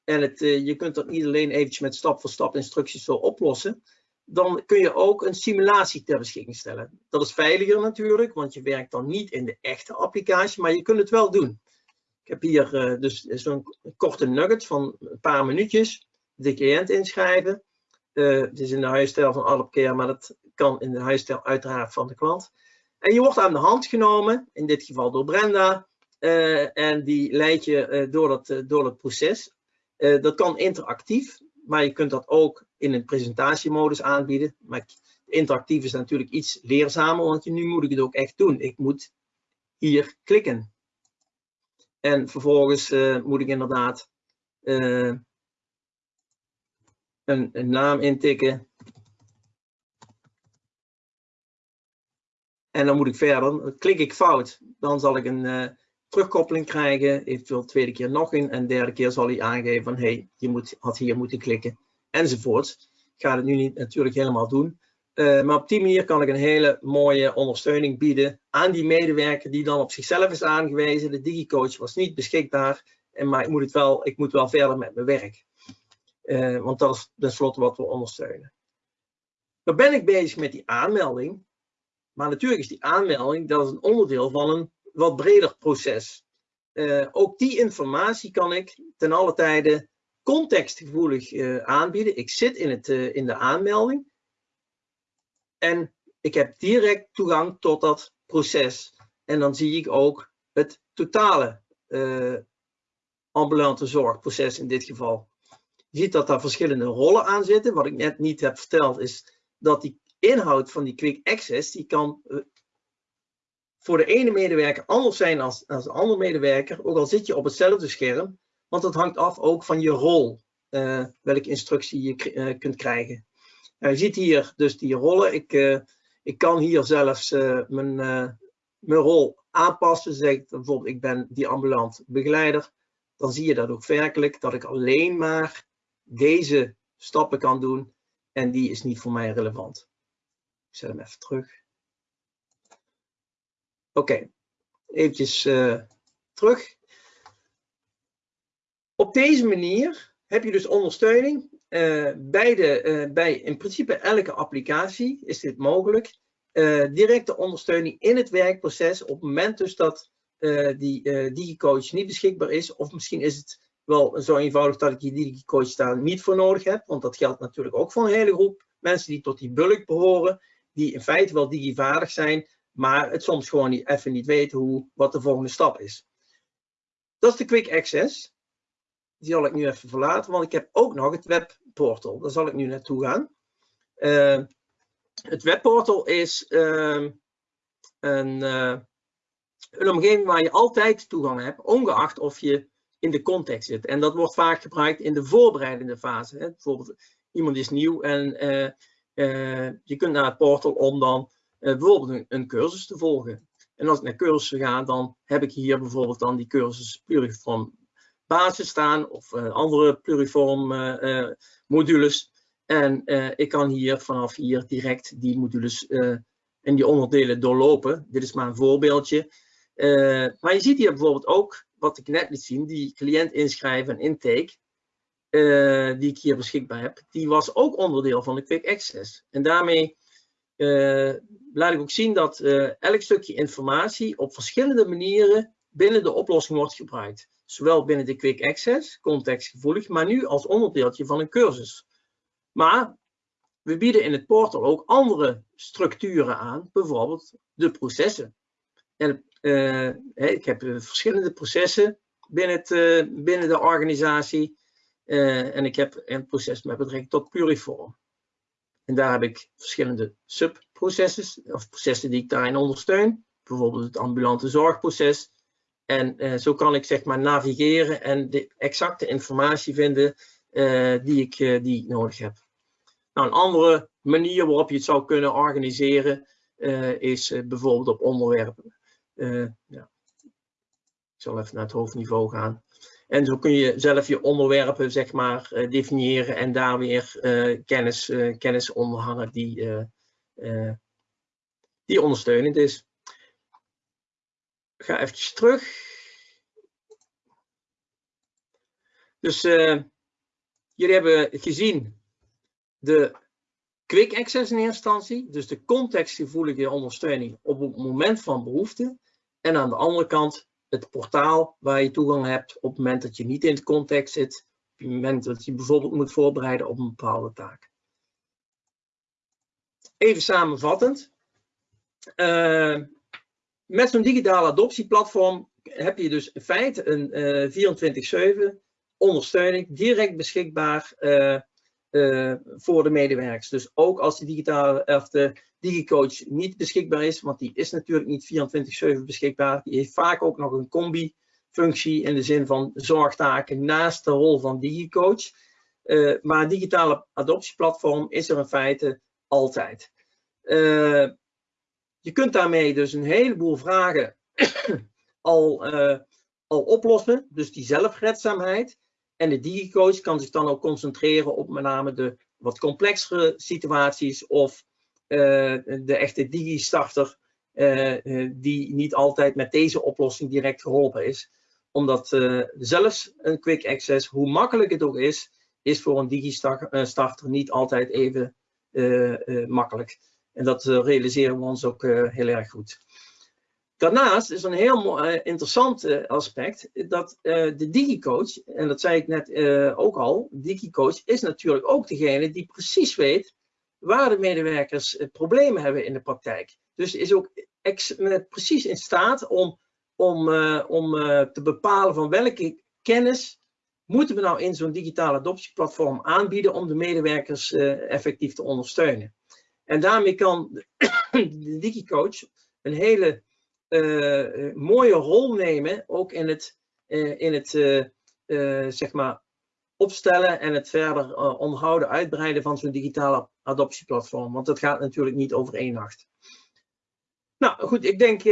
En het, je kunt dat niet alleen eventjes met stap voor stap instructies zo oplossen. Dan kun je ook een simulatie ter beschikking stellen. Dat is veiliger natuurlijk, want je werkt dan niet in de echte applicatie, maar je kunt het wel doen. Ik heb hier uh, dus zo'n korte nugget van een paar minuutjes. De cliënt inschrijven. het is in de huisstijl van Alpcare, maar dat kan in de huisstijl uiteraard van de klant. En je wordt aan de hand genomen, in dit geval door Brenda, uh, en die leidt je uh, door, dat, uh, door het proces. dat kan interactief, maar je kunt dat ook in een presentatiemodus aanbieden. Maar interactief is natuurlijk iets leerzamer, want nu moet ik het ook echt doen. Ik moet hier klikken. En vervolgens moet ik inderdaad een, een naam intikken. En dan moet ik verder, klik ik fout, dan zal ik een uh, terugkoppeling krijgen, eventueel tweede keer nog een en derde keer zal hij aangeven van hey, je moet, had hier moeten klikken. Enzovoorts. Ik ga het nu niet natuurlijk helemaal doen, uh, maar op die manier kan ik een hele mooie ondersteuning bieden aan die medewerker die dan op zichzelf is aangewezen. De DigiCoach was niet beschikbaar, en, maar ik moet, het wel, ik moet wel verder met mijn werk. Uh, want dat is tenslotte wat we ondersteunen. Dan ben ik bezig met die aanmelding. Maar natuurlijk is die aanmelding dat is een onderdeel van een wat breder proces. Uh, ook die informatie kan ik ten alle tijde contextgevoelig aanbieden. Ik zit in, het, in de aanmelding. En ik heb direct toegang tot dat proces. En dan zie ik ook het totale uh, ambulante zorgproces in dit geval. Je ziet dat daar verschillende rollen aan zitten. Wat ik net niet heb verteld is dat die inhoud van die quick access, die kan uh, voor de ene medewerker anders zijn als, als de andere medewerker, ook al zit je op hetzelfde scherm, want dat hangt af ook van je rol, uh, welke instructie je kunt krijgen. Je ziet hier dus die rollen. Ik, ik kan hier zelfs mijn, mijn rol aanpassen. Zegt bijvoorbeeld, ik ben die ambulant begeleider. Dan zie je dat ook werkelijk, dat ik alleen maar deze stappen kan doen. En die is niet voor mij relevant. Ik zet hem even terug. Oké, okay. eventjes terug. Op deze manier heb je dus ondersteuning. Uh, bij, de, uh, bij in principe elke applicatie is dit mogelijk uh, directe ondersteuning in het werkproces op het moment dus dat die DigiCoach niet beschikbaar is. Of misschien is het wel zo eenvoudig dat ik die DigiCoach daar niet voor nodig heb. Want dat geldt natuurlijk ook voor een hele groep mensen die tot die bulk behoren. Die in feite wel digivaardig zijn, maar het soms gewoon niet, even niet weten hoe, wat de volgende stap is. Dat is de Quick Access. Die zal ik nu even verlaten, want ik heb ook nog het webportal. Daar zal ik nu naartoe gaan. Uh, het webportal is uh, een, uh, omgeving waar je altijd toegang hebt, ongeacht of je in de context zit. En dat wordt vaak gebruikt in de voorbereidende fase. Hè. Bijvoorbeeld, iemand is nieuw en uh, je kunt naar het portal om dan bijvoorbeeld een, een, cursus te volgen. En als ik naar cursussen ga, dan heb ik hier bijvoorbeeld dan die cursus pluriform basis staan of andere pluriform modules. En ik kan hier vanaf hier direct die modules en die onderdelen doorlopen. Dit is maar een voorbeeldje. Maar je ziet hier bijvoorbeeld ook, wat ik net liet zien, die cliënt inschrijven en intake, die ik hier beschikbaar heb, die was ook onderdeel van de Quick Access. En daarmee laat ik ook zien dat elk stukje informatie op verschillende manieren binnen de oplossing wordt gebruikt. Zowel binnen de Quick Access, contextgevoelig, maar nu als onderdeeltje van een cursus. Maar we bieden in het portal ook andere structuren aan, bijvoorbeeld de processen. En, uh, ik heb eh, verschillende processen binnen, het, binnen de organisatie. En ik heb een proces met betrekking tot Puriform. En daar heb ik verschillende subprocessen, of processen die ik daarin ondersteun. Bijvoorbeeld het ambulante zorgproces. En zo kan ik zeg maar navigeren en de exacte informatie vinden die, ik, die ik nodig heb. Nou, een andere manier waarop je het zou kunnen organiseren is bijvoorbeeld op onderwerpen. Ja. Ik zal even naar het hoofdniveau gaan. En zo kun je zelf je onderwerpen zeg maar definiëren en daar weer kennis, kennis onder hangen die, die ondersteunend is. Ga even terug. Dus jullie hebben gezien de quick access in eerste instantie, dus de contextgevoelige ondersteuning op het moment van behoefte. En aan de andere kant het portaal waar je toegang hebt op het moment dat je niet in de context zit, op het moment dat je bijvoorbeeld moet voorbereiden op een bepaalde taak. Even samenvattend. Uh, met zo'n digitale adoptieplatform heb je dus in feite een uh, eh, 24-7 ondersteuning direct beschikbaar uh, uh, voor de medewerkers. Dus ook als de digitale of de DigiCoach niet beschikbaar is, want die is natuurlijk niet 24/7 beschikbaar. Die heeft vaak ook nog een combi-functie in de zin van zorgtaken naast de rol van DigiCoach. Uh, maar digitale adoptieplatform is er in feite altijd. Uh, je kunt daarmee dus een heleboel vragen al, al oplossen, dus die zelfredzaamheid. En de DigiCoach kan zich dan ook concentreren op met name de wat complexere situaties of uh, de echte digi-starter uh, die niet altijd met deze oplossing direct geholpen is. Omdat zelfs een quick access, hoe makkelijk het ook is, is voor een digi-starter niet altijd even makkelijk. En dat realiseren we ons ook heel erg goed. Daarnaast is een heel uh, interessant aspect dat de DigiCoach, en dat zei ik net ook al, DigiCoach is natuurlijk ook degene die precies weet waar de medewerkers problemen hebben in de praktijk. Dus is ook precies in staat om, om, om te bepalen van welke kennis moeten we nou in zo'n digitale adoptieplatform aanbieden om de medewerkers effectief te ondersteunen. En daarmee kan de DigiCoach een hele uh, mooie rol nemen, ook in het, uh, in het zeg maar opstellen en het verder onderhouden, uitbreiden van zo'n digitale adoptieplatform. Want dat gaat natuurlijk niet over één nacht. Nou goed, ik denk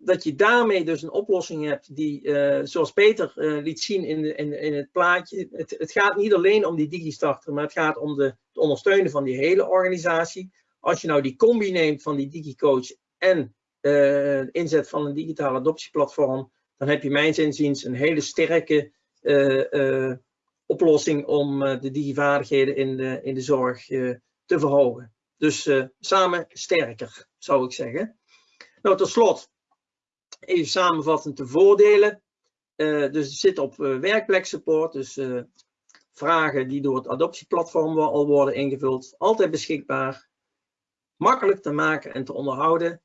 dat je daarmee dus een oplossing hebt die, zoals Peter liet zien in, in, in het plaatje, het, het, gaat niet alleen om die DigiStarter, maar het gaat om de, het ondersteunen van die hele organisatie. Als je nou die combi neemt van die DigiCoach en inzet van een digitale adoptieplatform, dan heb je mijns inziens een hele sterke oplossing om de digivaardigheden in de, in de zorg te verhogen. Dus samen sterker, zou ik zeggen. Nou, tot slot, even samenvattend de voordelen. Uh, dus het zit op uh, werkpleksupport, dus vragen die door het adoptieplatform al worden ingevuld. Altijd beschikbaar, makkelijk te maken en te onderhouden.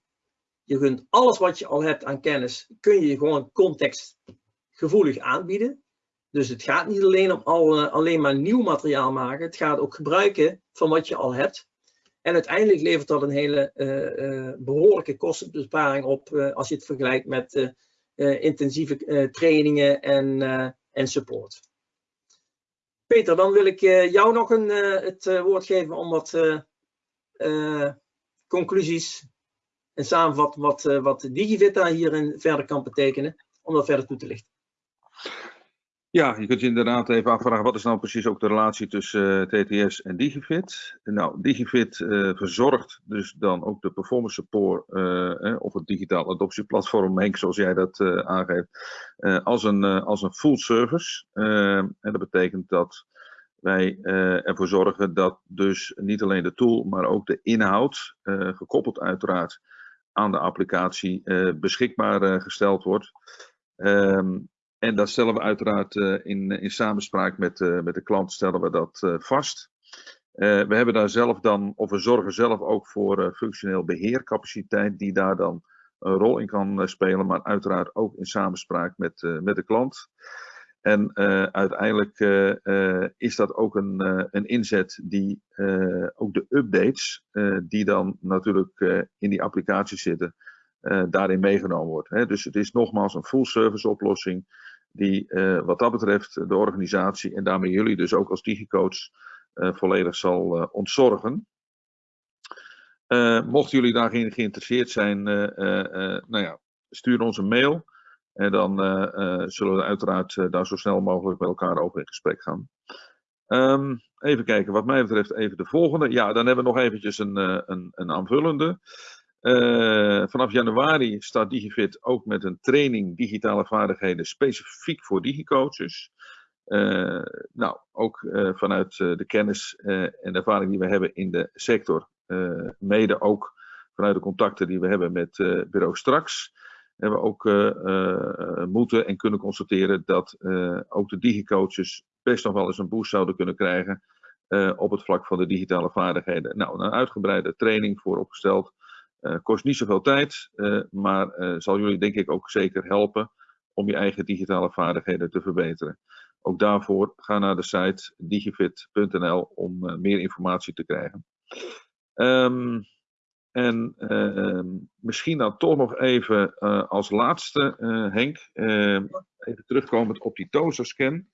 Je kunt alles wat je al hebt aan kennis, kun je gewoon contextgevoelig aanbieden. Dus het gaat niet alleen om al, alleen maar nieuw materiaal maken, het gaat ook gebruiken van wat je al hebt. En uiteindelijk levert dat een hele uh, uh, behoorlijke kostenbesparing op als je het vergelijkt met intensieve trainingen en, en support. Peter, dan wil ik jou nog een, het woord geven om wat conclusies en samenvatten wat, wat DigiVita hierin verder kan betekenen, om dat verder toe te lichten. Ja, je kunt je inderdaad even afvragen wat is nou precies ook de relatie tussen eh, TTS en Digifit. Nou, Digifit uh, verzorgt dus dan ook de performance support uh, eh, of het digitaal adoptieplatform, Henk, zoals jij dat aangeeft, als, een, als een full service. en dat betekent dat wij ervoor zorgen dat dus niet alleen de tool, maar ook de inhoud, gekoppeld uiteraard aan de applicatie, beschikbaar gesteld wordt. Um, en dat stellen we uiteraard uh, in, in samenspraak met, uh, met de klant stellen we dat vast. we hebben daar zelf dan, of we zorgen zelf ook voor functioneel beheercapaciteit die daar dan een rol in kan spelen, maar uiteraard ook in samenspraak met, met de klant. En uiteindelijk is dat ook een, een inzet die ook de updates, die dan natuurlijk in die applicatie zitten, daarin meegenomen wordt. Hè. Dus het is nogmaals een full service oplossing die uh, wat dat betreft de organisatie en daarmee jullie dus ook als digicoach volledig zal ontzorgen. mochten jullie daarin geïnteresseerd zijn, nou ja, stuur ons een mail. En dan zullen we uiteraard daar zo snel mogelijk met elkaar over in gesprek gaan. Um, even kijken, wat mij betreft even de volgende. Ja, dan hebben we nog eventjes een, een, een aanvullende. Uh, vanaf januari staat DigiFit ook met een training digitale vaardigheden specifiek voor digicoaches. Uh, nou, ook uh, vanuit de kennis en ervaring die we hebben in de sector, mede ook vanuit de contacten die we hebben met bureau Straks, hebben we ook moeten en kunnen constateren dat ook de digicoaches best nog wel eens een boost zouden kunnen krijgen op het vlak van de digitale vaardigheden. Nou, een uitgebreide training voor opgesteld uh, kost niet zoveel tijd, uh, maar uh, zal jullie denk ik ook zeker helpen om je eigen digitale vaardigheden te verbeteren. Ook daarvoor ga naar de site digifit.nl om meer informatie te krijgen. Um, en um, misschien dan toch nog even als laatste, Henk, ehm, even terugkomend op die TOSA-scan.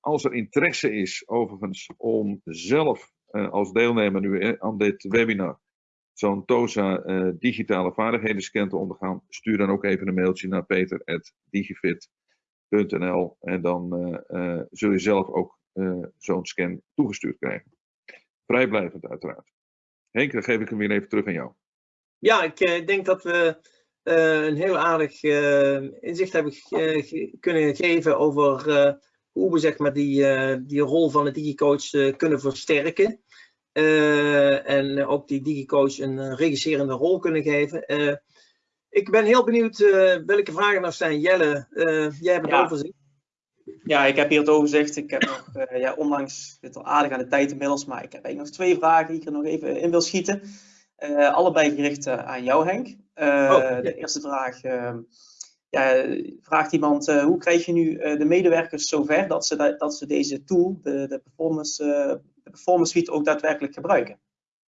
als er interesse is overigens om zelf als deelnemer nu aan dit webinar zo'n TOSA uh, digitale vaardigheden te ondergaan, stuur dan ook even een mailtje naar peter.digifit.nl en dan uh, uh, zul je zelf ook zo'n scan toegestuurd krijgen. Vrijblijvend uiteraard. Henk, dan geef ik hem weer even terug aan jou. Ja, ik denk dat we een heel aardig inzicht hebben kunnen geven over hoe we zeg maar, die, die rol van de digicoach kunnen versterken. Uh, en ook die DigiCoach een uh, regisserende rol kunnen geven. Uh, ik ben heel benieuwd welke vragen er zijn. Jelle, jij hebt het ja. overzicht. Ja, ik heb hier het overzicht. Ik heb nog, ja, ondanks het al aardig aan de tijd inmiddels, maar ik heb eigenlijk nog twee vragen die ik er nog even in wil schieten. Allebei gericht aan jou, Henk. Oh, de eerste vraag. Ja, vraagt iemand, hoe krijg je nu de medewerkers zover dat ze, dat ze deze tool, de, de, performance, de performance suite, ook daadwerkelijk gebruiken?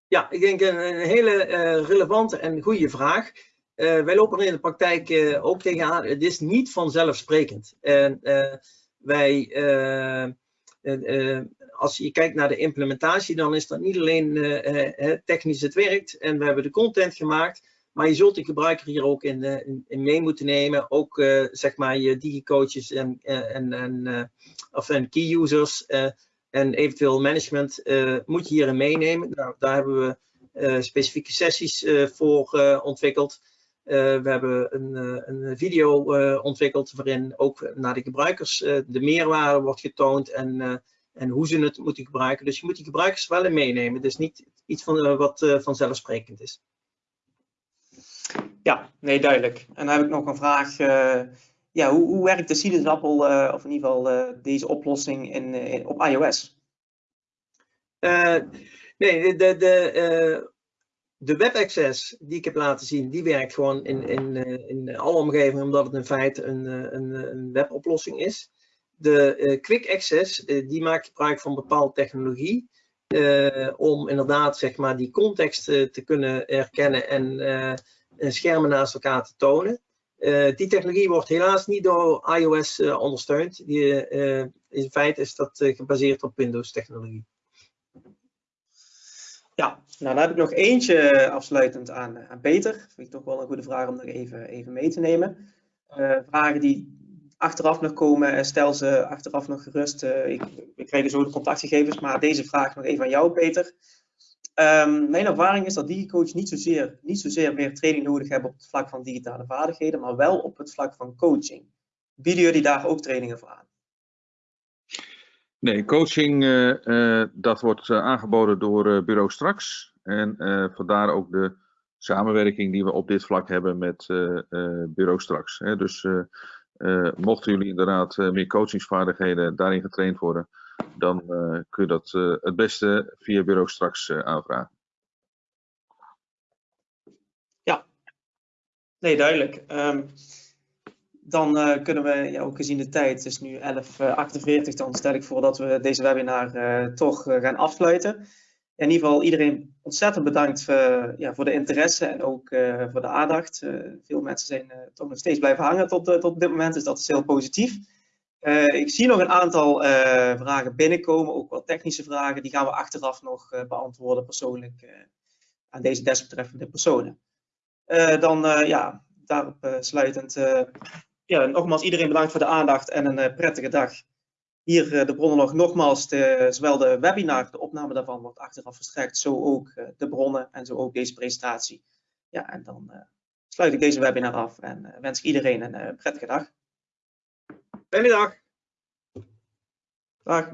Ja, ik denk een, hele relevante en goede vraag. wij lopen er in de praktijk ook tegenaan. Het is niet vanzelfsprekend. En wij, uh, uh, als je kijkt naar de implementatie, dan is dat niet alleen technisch het werkt en we hebben de content gemaakt, maar je zult de gebruiker hier ook in, in, in mee moeten nemen. Ook zeg maar je digicoaches en, en, en, of en key users en eventueel management moet je hierin meenemen. Nou, daar hebben we specifieke sessies voor ontwikkeld. We hebben een, een video ontwikkeld waarin ook naar de gebruikers de meerwaarde wordt getoond en, en hoe ze het moeten gebruiken. Dus je moet die gebruikers wel in meenemen. Het is niet iets van, wat vanzelfsprekend is. Ja, nee, duidelijk. En dan heb ik nog een vraag. Ja, hoe, werkt de sinaasappel, of in ieder geval deze oplossing in, in op iOS? nee, de, de, de webaccess die ik heb laten zien, die werkt gewoon in, in, eh, in alle omgevingen, omdat het in feite een, eh, een, een weboplossing is. De uh, quick access, uh, die maakt gebruik van bepaalde technologie, uh, om inderdaad zeg maar, die context te kunnen herkennen en schermen naast elkaar te tonen. Die technologie wordt helaas niet door iOS ondersteund. Die, in feite is dat gebaseerd op Windows technologie. Ja, nou dan heb ik nog eentje afsluitend aan, Peter. Vind ik toch wel een goede vraag om nog even, even mee te nemen. Vragen die achteraf nog komen, eh, stel ze achteraf nog gerust. Ik, we krijgen zo de contactgegevens, maar deze vraag nog even aan jou, Peter. Um, mijn ervaring is dat DigiCoach niet zozeer, niet zozeer meer training nodig hebben op het vlak van digitale vaardigheden, maar wel op het vlak van coaching. Bieden jullie daar ook trainingen voor aan? Nee, coaching uh, uh, dat wordt uh, aangeboden door Bureau Straks. En vandaar ook de samenwerking die we op dit vlak hebben met Bureau Straks. Hè. Dus mochten jullie inderdaad meer coachingsvaardigheden daarin getraind worden, dan kun je dat het beste via Bureau Straks aanvragen. Ja, nee, duidelijk. Um, dan kunnen we, ja, ook gezien de tijd, het is nu 11.48, uh, dan stel ik voor dat we deze webinar toch gaan afsluiten. In ieder geval iedereen ontzettend bedankt ja, voor de interesse en ook voor de aandacht. veel mensen zijn toch nog steeds blijven hangen tot, tot dit moment, dus dat is heel positief. Ik zie nog een aantal vragen binnenkomen, ook wel technische vragen. Die gaan we achteraf nog beantwoorden persoonlijk aan deze desbetreffende personen. dan ja, daarop sluitend ja, nogmaals iedereen bedankt voor de aandacht en een prettige dag. Hier de bronnen nogmaals, de, zowel de webinar, de opname daarvan wordt achteraf verstrekt, zo ook de bronnen en zo ook deze presentatie. Ja, en dan sluit ik deze webinar af en wens ik iedereen een prettige dag. Fijne dag. Dag.